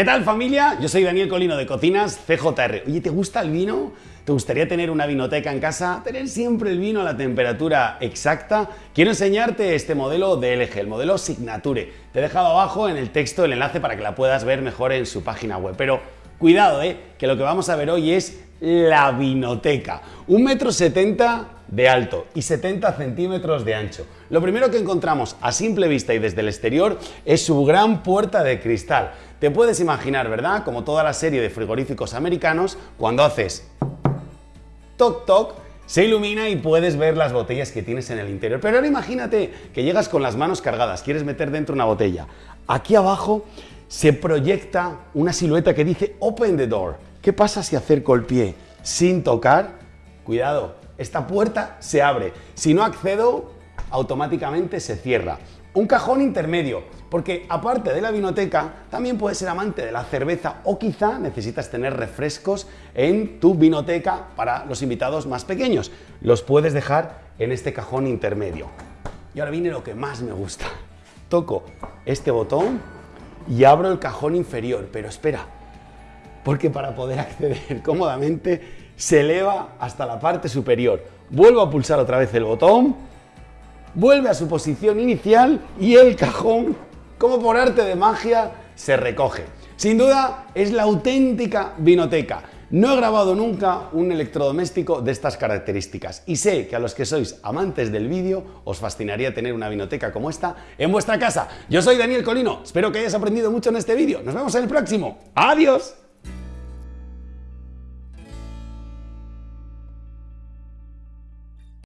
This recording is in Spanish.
¿Qué tal familia? Yo soy Daniel Colino de Cocinas CJR. Oye, ¿te gusta el vino? ¿Te gustaría tener una vinoteca en casa? ¿Tener siempre el vino a la temperatura exacta? Quiero enseñarte este modelo de LG, el modelo Signature. Te he dejado abajo en el texto el enlace para que la puedas ver mejor en su página web. Pero cuidado, ¿eh? que lo que vamos a ver hoy es la vinoteca. Un metro setenta de alto y 70 centímetros de ancho. Lo primero que encontramos a simple vista y desde el exterior es su gran puerta de cristal. Te puedes imaginar, ¿verdad? Como toda la serie de frigoríficos americanos, cuando haces toc toc, se ilumina y puedes ver las botellas que tienes en el interior. Pero ahora imagínate que llegas con las manos cargadas, quieres meter dentro una botella. Aquí abajo se proyecta una silueta que dice Open the door. ¿Qué pasa si acerco el pie sin tocar? Cuidado, esta puerta se abre. Si no accedo, automáticamente se cierra. Un cajón intermedio, porque aparte de la vinoteca, también puedes ser amante de la cerveza o quizá necesitas tener refrescos en tu vinoteca para los invitados más pequeños. Los puedes dejar en este cajón intermedio. Y ahora viene lo que más me gusta. Toco este botón y abro el cajón inferior, pero espera, porque para poder acceder cómodamente se eleva hasta la parte superior. Vuelvo a pulsar otra vez el botón, vuelve a su posición inicial y el cajón, como por arte de magia, se recoge. Sin duda es la auténtica vinoteca. No he grabado nunca un electrodoméstico de estas características y sé que a los que sois amantes del vídeo os fascinaría tener una vinoteca como esta en vuestra casa. Yo soy Daniel Colino, espero que hayas aprendido mucho en este vídeo. Nos vemos en el próximo. ¡Adiós!